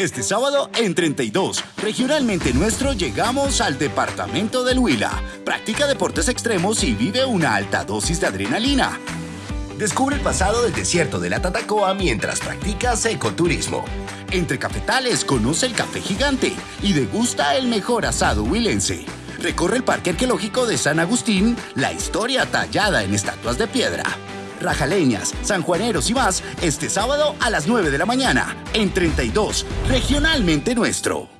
Este sábado en 32, regionalmente nuestro, llegamos al departamento del Huila. Practica deportes extremos y vive una alta dosis de adrenalina. Descubre el pasado del desierto de la Tatacoa mientras practicas ecoturismo. Entre cafetales conoce el café gigante y degusta el mejor asado huilense. Recorre el Parque Arqueológico de San Agustín, la historia tallada en estatuas de piedra. Rajaleñas, sanjuaneros y más este sábado a las 9 de la mañana en 32, regionalmente nuestro.